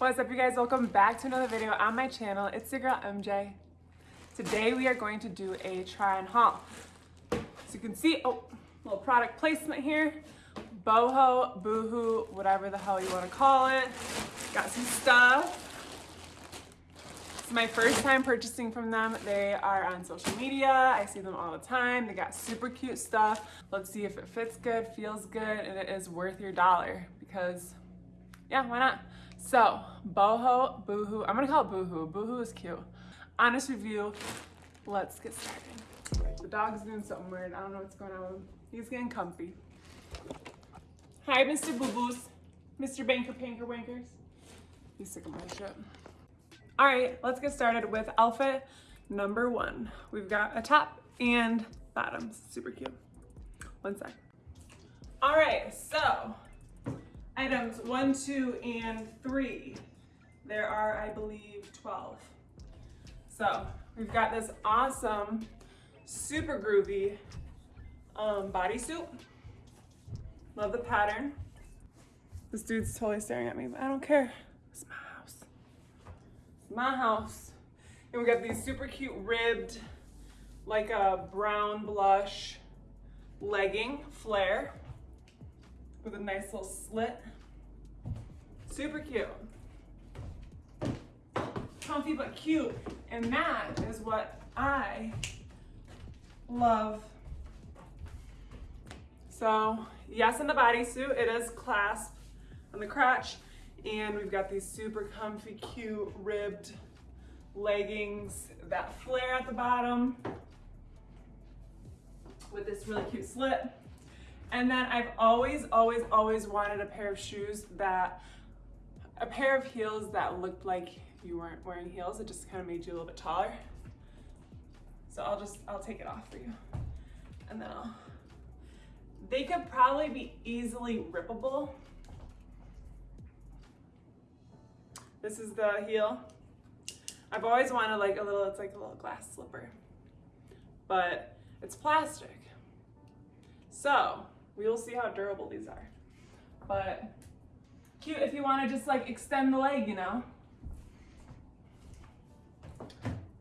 What's up you guys? Welcome back to another video on my channel. It's your girl MJ. Today we are going to do a try and haul. As you can see, oh, little product placement here. Boho, Boohoo, whatever the hell you want to call it. Got some stuff. It's my first time purchasing from them. They are on social media. I see them all the time. They got super cute stuff. Let's see if it fits good, feels good, and it is worth your dollar because yeah, why not? So, boho, boohoo. I'm gonna call it boohoo. Boohoo is cute. Honest review. Let's get started. The dog's doing something weird. I don't know what's going on. He's getting comfy. Hi, Mr. Boo Boos. Mr. Banker Panker Wankers. He's sick of my shit. All right, let's get started with outfit number one. We've got a top and bottoms. Super cute. One sec. All right, so items one, two, and three. There are, I believe, 12. So we've got this awesome, super groovy um, bodysuit. Love the pattern. This dude's totally staring at me, but I don't care. It's my house. It's my house. And we got these super cute ribbed, like a brown blush legging flare with a nice little slit. Super cute. Comfy but cute. And that is what I love. So yes, in the bodysuit, it is clasp on the crotch. And we've got these super comfy, cute, ribbed leggings, that flare at the bottom with this really cute slit. And then I've always, always, always wanted a pair of shoes that, a pair of heels that looked like you weren't wearing heels. It just kind of made you a little bit taller. So I'll just, I'll take it off for you. And then I'll, they could probably be easily rippable. This is the heel. I've always wanted like a little, it's like a little glass slipper, but it's plastic. So we will see how durable these are. But cute if you want to just like extend the leg, you know.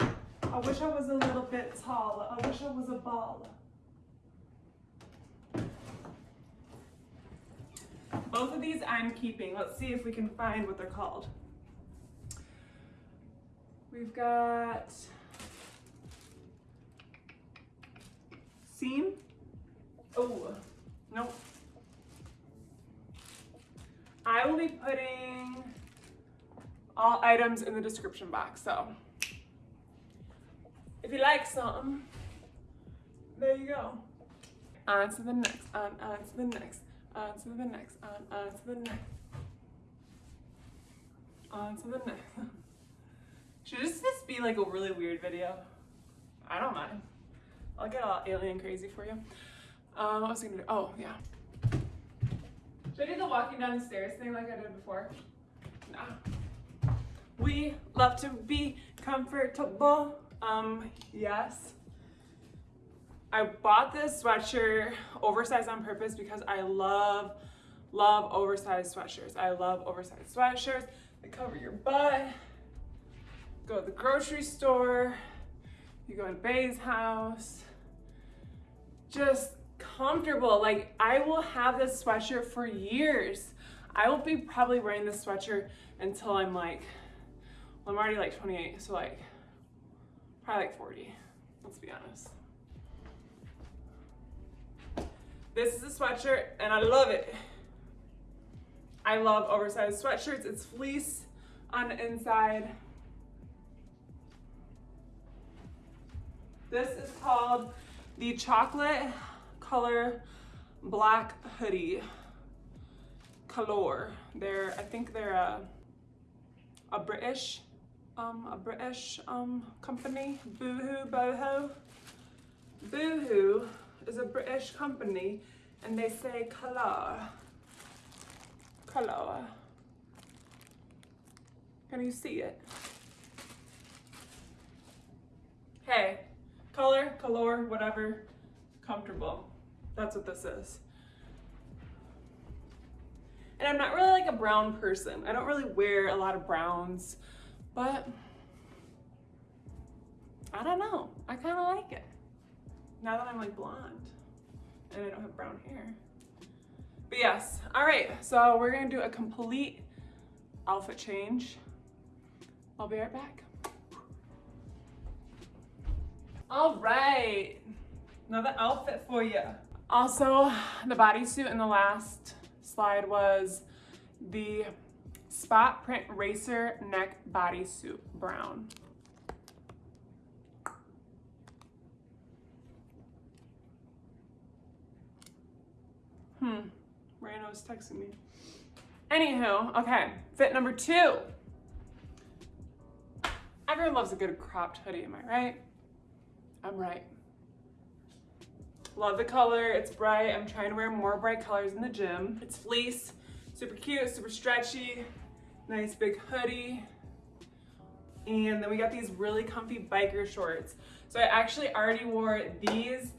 I wish I was a little bit taller. I wish I was a baller. Both of these I'm keeping. Let's see if we can find what they're called. We've got seam. Oh, nope. I will be putting all items in the description box. So if you like something, there you go. On to the next, on, on to the next, on to the next, on, on to the next. On to the next. Should this just be like a really weird video? I don't mind. I'll get all alien crazy for you. Um, what was I gonna do? Oh, yeah. Should I do the walking down the stairs thing like I did before? Nah. We love to be comfortable. Um, yes. I bought this sweatshirt oversized on purpose because I love, love oversized sweatshirts. I love oversized sweatshirts. They cover your butt go to the grocery store, you go to Bay's house, just comfortable. Like I will have this sweatshirt for years. I will be probably wearing this sweatshirt until I'm like, well, I'm already like 28, so like probably like 40, let's be honest. This is a sweatshirt and I love it. I love oversized sweatshirts. It's fleece on the inside. This is called the chocolate color black hoodie color. They're, I think they're a, a British, um, a British um, company, Boohoo Boho. Boohoo is a British company and they say color, color. Can you see it? Hey, color, color, whatever, comfortable. That's what this is. And I'm not really like a brown person. I don't really wear a lot of browns, but I don't know. I kind of like it. Now that I'm like blonde and I don't have brown hair. But yes, all right, so we're gonna do a complete outfit change. I'll be right back. All right, another outfit for you. Also, the bodysuit in the last slide was the spot print racer neck bodysuit brown. Hmm, Rano's texting me. Anywho, okay, fit number two. Everyone loves a good cropped hoodie, am I right? I'm right. Love the color, it's bright. I'm trying to wear more bright colors in the gym. It's fleece, super cute, super stretchy, nice big hoodie. And then we got these really comfy biker shorts. So I actually already wore these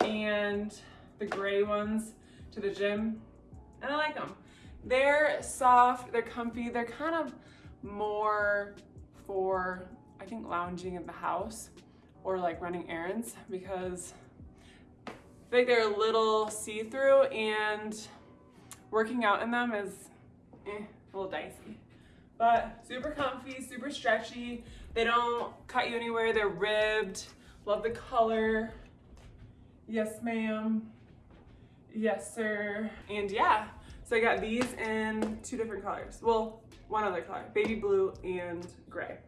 and the gray ones to the gym and I like them. They're soft, they're comfy, they're kind of more for, I think, lounging in the house or like running errands because I think they're a little see-through and working out in them is eh, a little dicey. But super comfy, super stretchy. They don't cut you anywhere. They're ribbed. Love the color. Yes, ma'am. Yes, sir. And yeah, so I got these in two different colors. Well, one other color, baby blue and gray.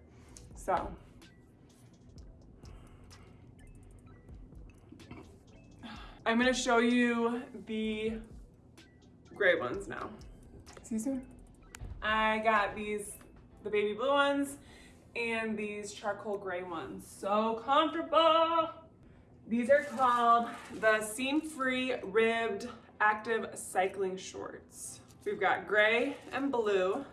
So I'm gonna show you the gray ones now. See you soon? I got these, the baby blue ones and these charcoal gray ones. So comfortable. These are called the seam-free ribbed active cycling shorts. We've got gray and blue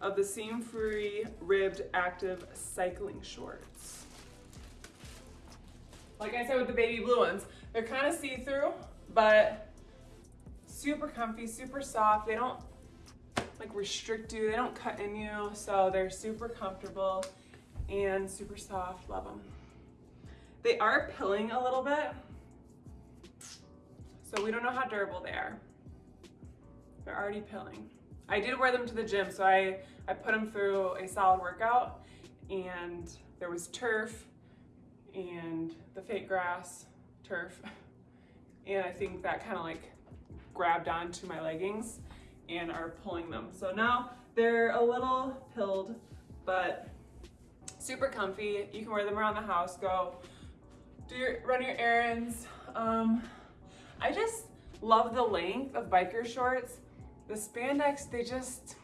of the seam-free ribbed active cycling shorts. Like I said with the baby blue ones, they're kind of see-through, but super comfy, super soft. They don't like restrict you, they don't cut in you, so they're super comfortable and super soft, love them. They are pilling a little bit, so we don't know how durable they are. They're already pilling. I did wear them to the gym, so I, I put them through a solid workout and there was turf and the fake grass turf. And I think that kind of like grabbed onto my leggings and are pulling them. So now they're a little pilled, but super comfy. You can wear them around the house, go do your, run your errands. Um, I just love the length of biker shorts. The spandex, they just,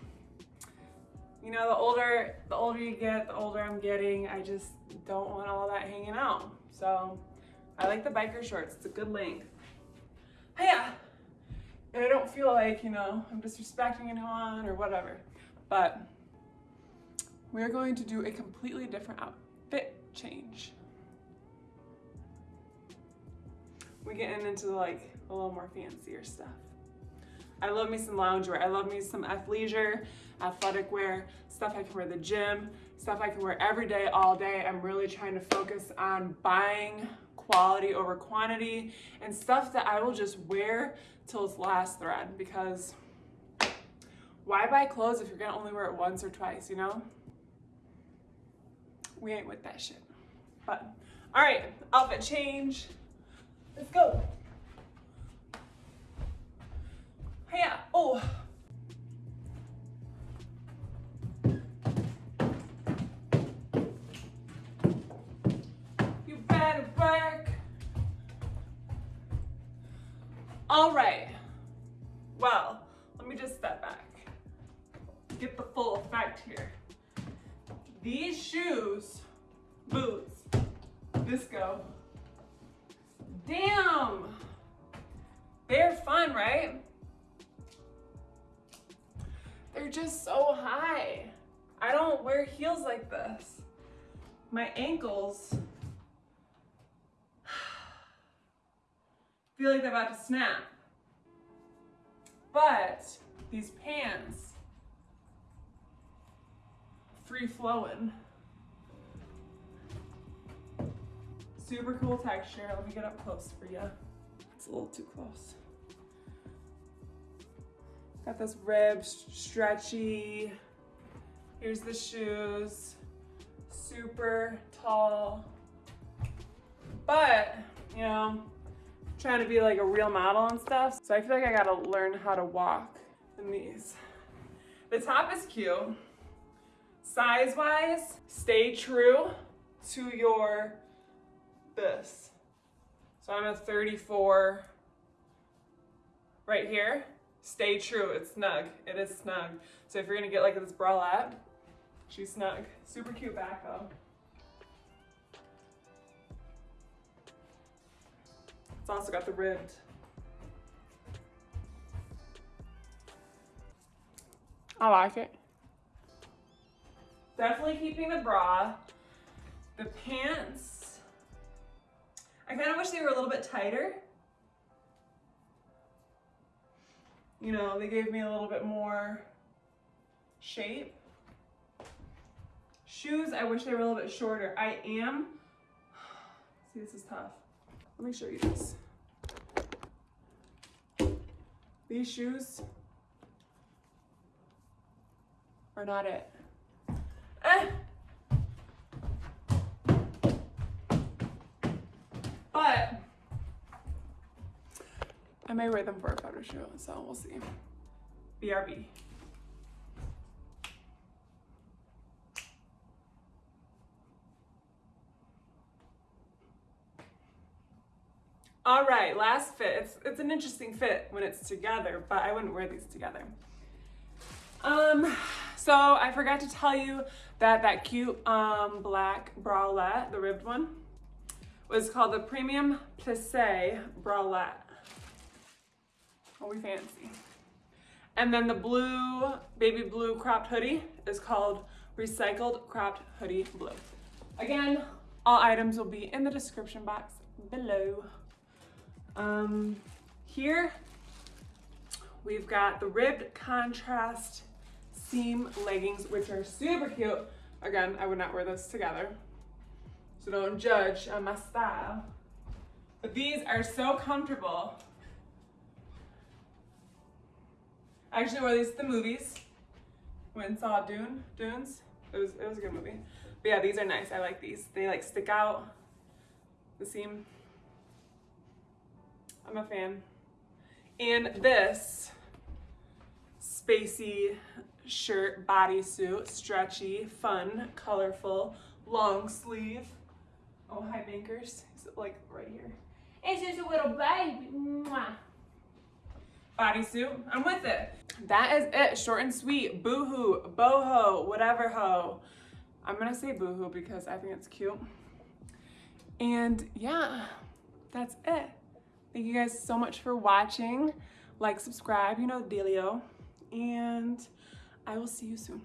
you know, the older, the older you get, the older I'm getting, I just don't want all that hanging out. So I like the biker shorts. It's a good length. Yeah. And I don't feel like, you know, I'm disrespecting anyone or whatever. But we're going to do a completely different outfit change. We're getting into like a little more fancier stuff. I love me some loungewear. I love me some athleisure, athletic wear, stuff I can wear the gym, stuff I can wear every day, all day. I'm really trying to focus on buying quality over quantity and stuff that I will just wear till it's last thread because why buy clothes if you're gonna only wear it once or twice, you know? We ain't with that shit. But, all right, outfit change. Let's go. Yeah, oh. You better work. All right. Well, let me just step back. Get the full effect here. These shoes, boots, disco, damn, they're fun, right? They're just so high. I don't wear heels like this. My ankles feel like they're about to snap. But these pants free flowing. Super cool texture. Let me get up close for you. It's a little too close. Got this rib, stretchy. Here's the shoes. Super tall. But, you know, trying to be like a real model and stuff. So I feel like I gotta learn how to walk in these. The top is cute. Size wise, stay true to your this. So I'm a 34 right here. Stay true, it's snug. It is snug. So if you're gonna get like this bralette, she's snug. Super cute back though. It's also got the ribbed. I like it. Definitely keeping the bra. The pants, I kind of wish they were a little bit tighter. You know, they gave me a little bit more shape. Shoes, I wish they were a little bit shorter. I am, see this is tough. Let me show you this. These shoes are not it. Eh. But I may wear them for a photo shoot, so we'll see. BRB. All right, last fit. It's, it's an interesting fit when it's together, but I wouldn't wear these together. Um, so I forgot to tell you that that cute um, black bralette, the ribbed one, was called the Premium Plissé Bralette. Oh, we fancy. And then the blue, baby blue cropped hoodie is called Recycled Cropped Hoodie Blue. Again, all items will be in the description box below. Um, here, we've got the ribbed contrast seam leggings, which are super cute. Again, I would not wear those together. So don't judge on my style. But these are so comfortable. I actually wore these to the movies. Went and saw Dune, Dunes. It was, it was a good movie. But yeah, these are nice. I like these. They like stick out the seam. I'm a fan. And this spacey shirt, bodysuit, stretchy, fun, colorful, long sleeve. Oh, hi Bankers. Is it like right here? It's just a little baby. Mwah. Bodysuit. I'm with it. That is it. Short and sweet. Boohoo, boho, whatever ho. I'm gonna say boohoo because I think it's cute. And yeah, that's it. Thank you guys so much for watching. Like, subscribe, you know the dealio. And I will see you soon.